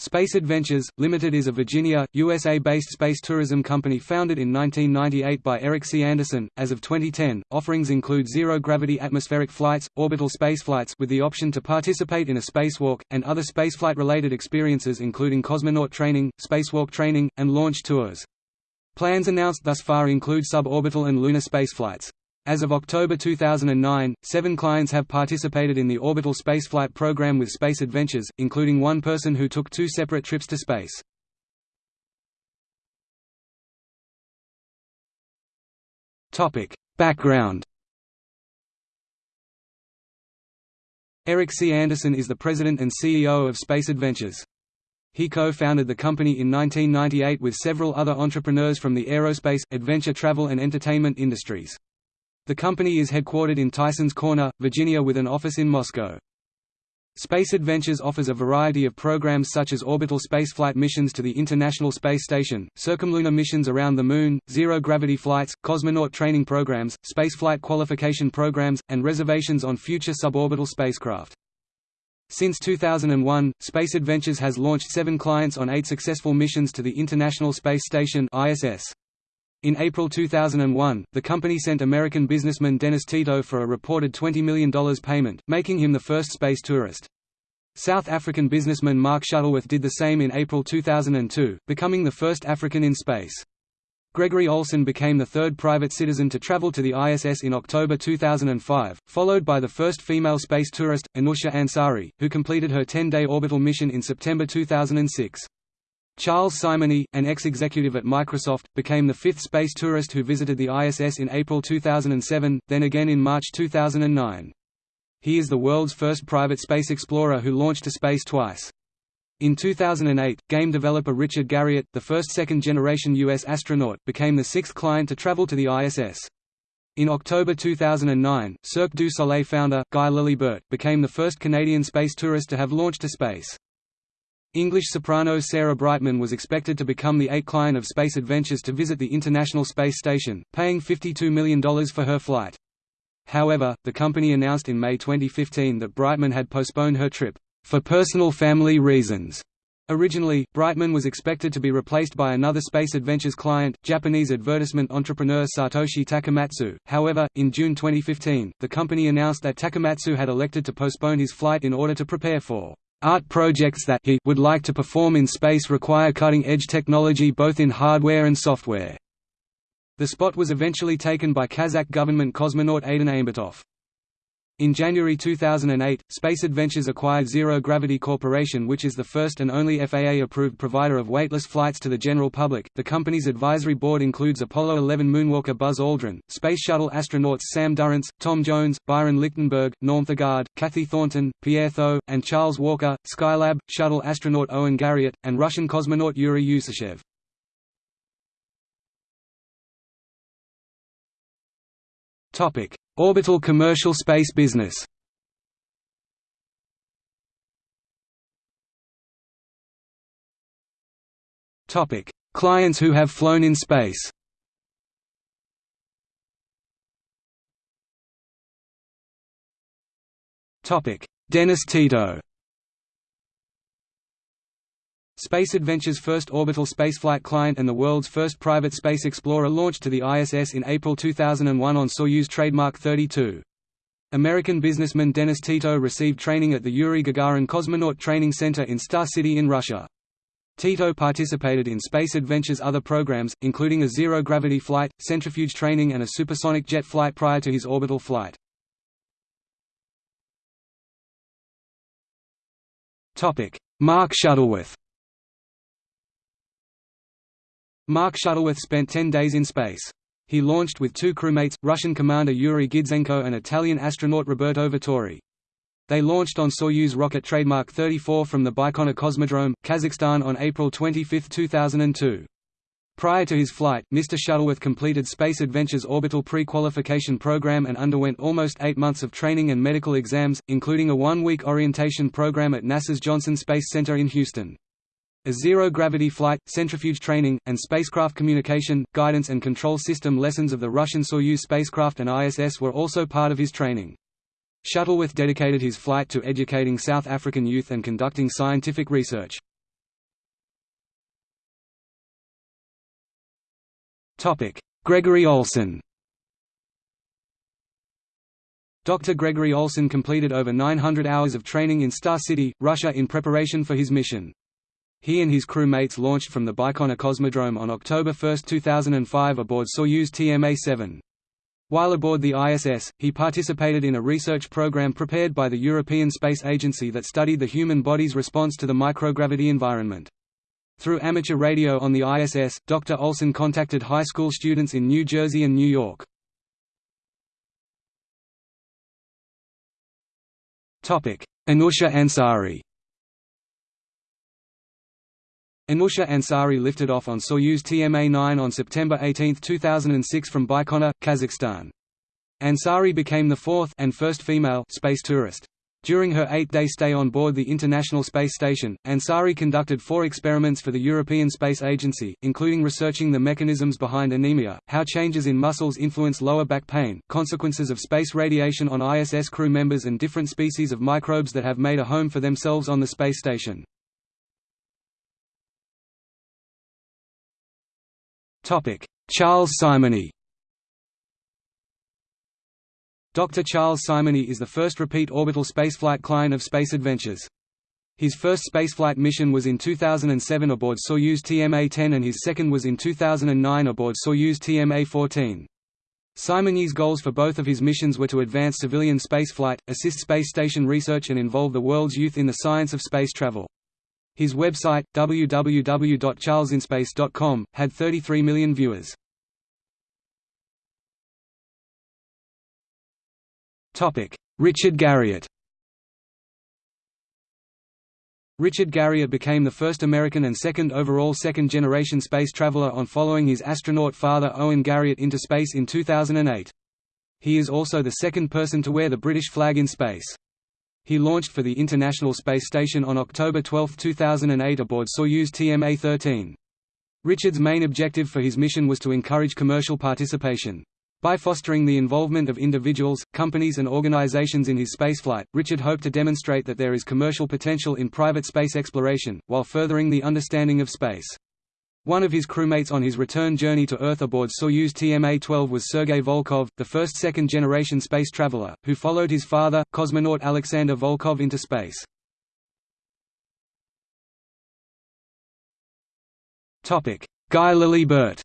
Space Adventures, Limited is a Virginia, USA-based space tourism company founded in 1998 by Eric C. Anderson. As of 2010, offerings include zero-gravity atmospheric flights, orbital spaceflights with the option to participate in a spacewalk, and other spaceflight-related experiences including cosmonaut training, spacewalk training, and launch tours. Plans announced thus far include suborbital and lunar spaceflights. As of October 2009, seven clients have participated in the orbital spaceflight program with Space Adventures, including one person who took two separate trips to space. Background Eric C. Anderson is the president and CEO of Space Adventures. He co-founded the company in 1998 with several other entrepreneurs from the aerospace, adventure travel and entertainment industries. The company is headquartered in Tysons Corner, Virginia with an office in Moscow. Space Adventures offers a variety of programs such as orbital spaceflight missions to the International Space Station, circumlunar missions around the Moon, zero-gravity flights, cosmonaut training programs, spaceflight qualification programs, and reservations on future suborbital spacecraft. Since 2001, Space Adventures has launched seven clients on eight successful missions to the International Space Station ISS. In April 2001, the company sent American businessman Dennis Tito for a reported $20 million payment, making him the first space tourist. South African businessman Mark Shuttleworth did the same in April 2002, becoming the first African in space. Gregory Olsen became the third private citizen to travel to the ISS in October 2005, followed by the first female space tourist, Anousheh Ansari, who completed her 10-day orbital mission in September 2006. Charles Simonyi, an ex-executive at Microsoft, became the fifth space tourist who visited the ISS in April 2007, then again in March 2009. He is the world's first private space explorer who launched to space twice. In 2008, game developer Richard Garriott, the first second-generation U.S. astronaut, became the sixth client to travel to the ISS. In October 2009, Cirque du Soleil founder, Guy Laliberté, became the first Canadian space tourist to have launched to space. English soprano Sarah Brightman was expected to become the eighth client of Space Adventures to visit the International Space Station, paying $52 million for her flight. However, the company announced in May 2015 that Brightman had postponed her trip, "...for personal family reasons." Originally, Brightman was expected to be replaced by another Space Adventures client, Japanese advertisement entrepreneur Satoshi Takamatsu. However, in June 2015, the company announced that Takamatsu had elected to postpone his flight in order to prepare for Art projects that he would like to perform in space require cutting-edge technology both in hardware and software. The spot was eventually taken by Kazakh government cosmonaut Aidyn Aimbetov. In January 2008, Space Adventures acquired Zero Gravity Corporation, which is the first and only FAA-approved provider of weightless flights to the general public. The company's advisory board includes Apollo 11 moonwalker Buzz Aldrin, Space Shuttle astronauts Sam Durrance, Tom Jones, Byron Lichtenberg, Norm Thagard, Kathy Thornton, Pierre Thuot, and Charles Walker, Skylab, Shuttle astronaut Owen Garriott, and Russian cosmonaut Yuri Usacheva. Orbital commercial space business. Topic: Clients who have flown in space. Topic: Dennis Tito. Space Adventure's first orbital spaceflight client and the world's first private space explorer launched to the ISS in April 2001 on Soyuz trademark 32. American businessman Dennis Tito received training at the Yuri Gagarin Cosmonaut Training Center in Star City in Russia. Tito participated in Space Adventure's other programs, including a zero-gravity flight, centrifuge training and a supersonic jet flight prior to his orbital flight. Mark Shuttleworth Mark Shuttleworth spent 10 days in space. He launched with two crewmates, Russian commander Yuri Gidzenko and Italian astronaut Roberto Vittori. They launched on Soyuz rocket trademark 34 from the Baikonur Cosmodrome, Kazakhstan on April 25, 2002. Prior to his flight, Mr. Shuttleworth completed Space Adventure's orbital pre-qualification program and underwent almost eight months of training and medical exams, including a one-week orientation program at NASA's Johnson Space Center in Houston. A zero-gravity flight, centrifuge training, and spacecraft communication, guidance and control system lessons of the Russian Soyuz spacecraft and ISS were also part of his training. Shuttleworth dedicated his flight to educating South African youth and conducting scientific research. Gregory Olsen Dr. Gregory Olsen completed over 900 hours of training in Star City, Russia in preparation for his mission. He and his crew mates launched from the Baikonur Cosmodrome on October 1, 2005 aboard Soyuz TMA-7. While aboard the ISS, he participated in a research program prepared by the European Space Agency that studied the human body's response to the microgravity environment. Through amateur radio on the ISS, Dr. Olsen contacted high school students in New Jersey and New York. Anousheh Ansari Anousheh Ansari lifted off on Soyuz TMA-9 on September 18, 2006 from Baikonur, Kazakhstan. Ansari became the fourth and first female space tourist. During her eight-day stay on board the International Space Station, Ansari conducted four experiments for the European Space Agency, including researching the mechanisms behind anemia, how changes in muscles influence lower back pain, consequences of space radiation on ISS crew members and different species of microbes that have made a home for themselves on the space station. Charles Simonyi Dr. Charles Simonyi is the first repeat orbital spaceflight client of Space Adventures. His first spaceflight mission was in 2007 aboard Soyuz TMA-10 and his second was in 2009 aboard Soyuz TMA-14. Simonyi's goals for both of his missions were to advance civilian spaceflight, assist space station research and involve the world's youth in the science of space travel. His website, www.charlesinspace.com, had 33 million viewers. Richard Garriott Richard Garriott became the first American and second overall second-generation space traveler on following his astronaut father Owen Garriott into space in 2008. He is also the second person to wear the British flag in space. He launched for the International Space Station on October 12, 2008 aboard Soyuz TMA-13. Richard's main objective for his mission was to encourage commercial participation. By fostering the involvement of individuals, companies and organizations in his spaceflight, Richard hoped to demonstrate that there is commercial potential in private space exploration, while furthering the understanding of space. One of his crewmates on his return journey to Earth aboard Soyuz TMA-12 was Sergei Volkov, the first second-generation space traveler, who followed his father, cosmonaut Alexander Volkov into space. Guy Laliberté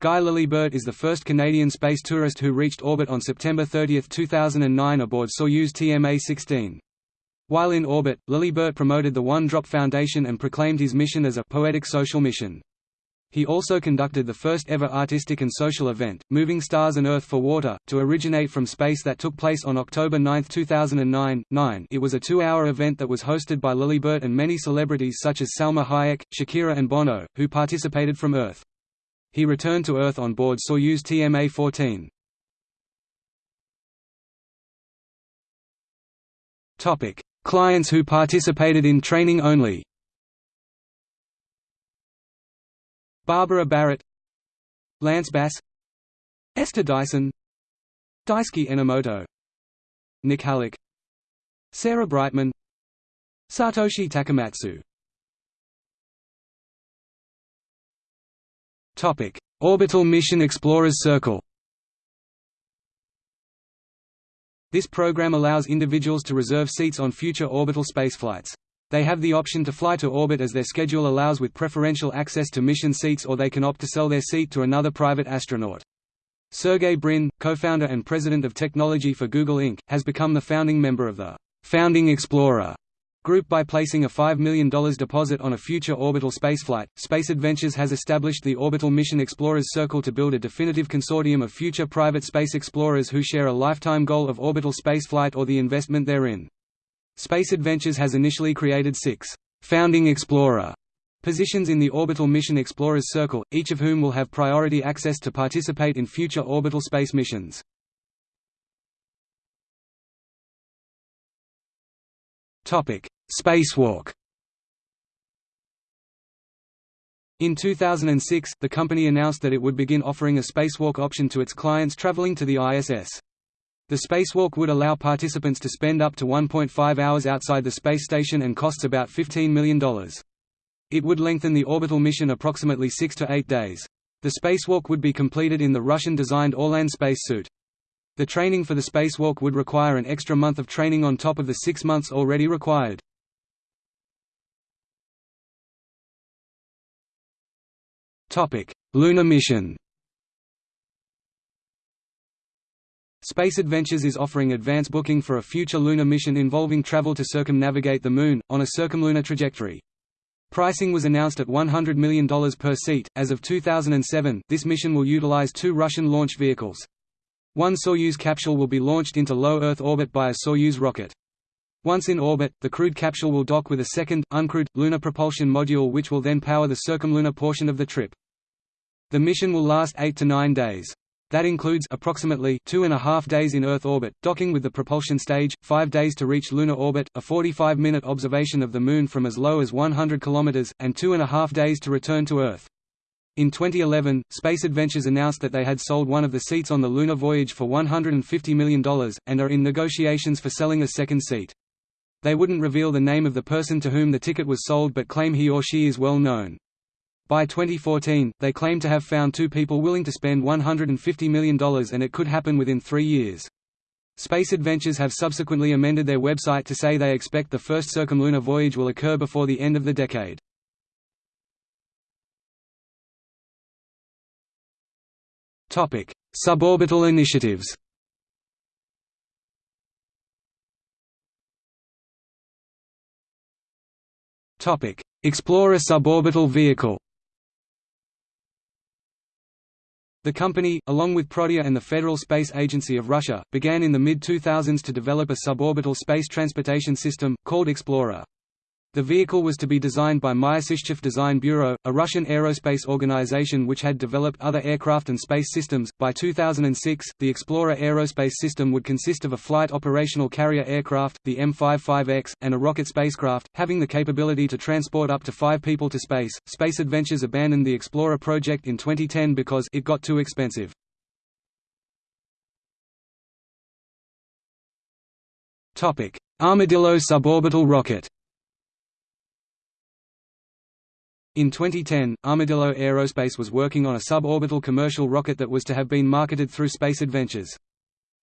Guy Laliberté is the first Canadian space tourist who reached orbit on September 30, 2009 aboard Soyuz TMA-16. While in orbit, Laliberté promoted the One Drop Foundation and proclaimed his mission as a «poetic social mission». He also conducted the first ever artistic and social event, Moving Stars and Earth for Water, to originate from space that took place on October 9, 2009. 9 It was a two-hour event that was hosted by Laliberté and many celebrities such as Salma Hayek, Shakira and Bono, who participated from Earth. He returned to Earth on board Soyuz TMA-14. Topic: Clients who participated in training only. Barbara Barrett, Lance Bass, Esther Dyson, Daisuke Enomoto, Nik Halik, Sarah Brightman, Satoshi Takamatsu Orbital Mission Explorers Circle. This program allows individuals to reserve seats on future orbital spaceflights. They have the option to fly to orbit as their schedule allows with preferential access to mission seats or they can opt to sell their seat to another private astronaut. Sergey Brin, co-founder and president of technology for Google Inc., has become the founding member of the Founding Explorer Group by placing a $5 million deposit on a future orbital spaceflight, Space Adventures has established the Orbital Mission Explorers Circle to build a definitive consortium of future private space explorers who share a lifetime goal of orbital spaceflight or the investment therein. Space Adventures has initially created six «Founding Explorer» positions in the Orbital Mission Explorers Circle, each of whom will have priority access to participate in future orbital space missions. Spacewalk In 2006, the company announced that it would begin offering a spacewalk option to its clients traveling to the ISS. The spacewalk would allow participants to spend up to 1.5 hours outside the space station and costs about $15 million. It would lengthen the orbital mission approximately six to eight days. The spacewalk would be completed in the Russian-designed Orlan spacesuit. The training for the spacewalk would require an extra month of training on top of the six months already required. Lunar mission Space Adventures is offering advance booking for a future lunar mission involving travel to circumnavigate the Moon, on a circumlunar trajectory. Pricing was announced at $100 million per seat. As of 2007, this mission will utilize two Russian launch vehicles. One Soyuz capsule will be launched into low Earth orbit by a Soyuz rocket. Once in orbit, the crewed capsule will dock with a second, uncrewed, lunar propulsion module which will then power the circumlunar portion of the trip. The mission will last 8 to 9 days. That includes approximately two and a half days in Earth orbit, docking with the propulsion stage, five days to reach lunar orbit, a 45-minute observation of the Moon from as low as 100 km, and two and a half days to return to Earth. In 2011, Space Adventures announced that they had sold one of the seats on the lunar voyage for $150 million, and are in negotiations for selling a second seat. They wouldn't reveal the name of the person to whom the ticket was sold but claim he or she is well known. By 2014, they claim to have found two people willing to spend $150 million and it could happen within three years. Space Adventures have subsequently amended their website to say they expect the first circumlunar voyage will occur before the end of the decade. Suborbital initiatives Explorer suborbital vehicle The company, along with Prodea and the Federal Space Agency of Russia, began in the mid-2000s to develop a suborbital space transportation system, called Explorer. The vehicle was to be designed by Myasishchev Design Bureau, a Russian aerospace organization which had developed other aircraft and space systems. By 2006, the Explorer aerospace system would consist of a flight operational carrier aircraft, the M55X, and a rocket spacecraft, having the capability to transport up to five people to space. Space Adventures abandoned the Explorer project in 2010 because it got too expensive. Armadillo suborbital rocket In 2010, Armadillo Aerospace was working on a suborbital commercial rocket that was to have been marketed through Space Adventures.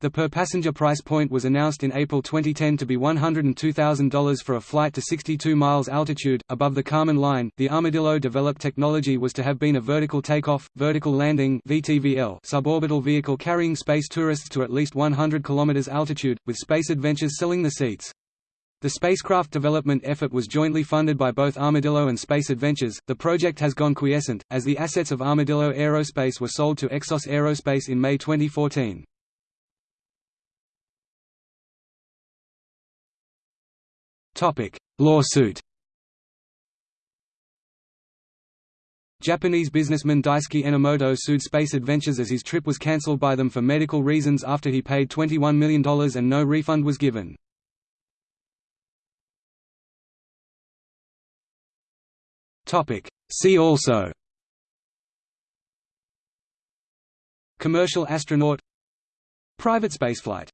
The per-passenger price point was announced in April 2010 to be $102,000 for a flight to 62 miles altitude, above the Kármán line. The Armadillo-developed technology was to have been a vertical takeoff, vertical landing (VTVL) suborbital vehicle carrying space tourists to at least 100 km altitude, with Space Adventures selling the seats. The spacecraft development effort was jointly funded by both Armadillo and Space Adventures. The project has gone quiescent, as the assets of Armadillo Aerospace were sold to Exos Aerospace in May 2014. Topic: Lawsuit. Japanese businessman Daisuke Enomoto sued Space Adventures as his trip was cancelled by them for medical reasons after he paid $21 million and no refund was given. Topic. See also Commercial astronaut Private spaceflight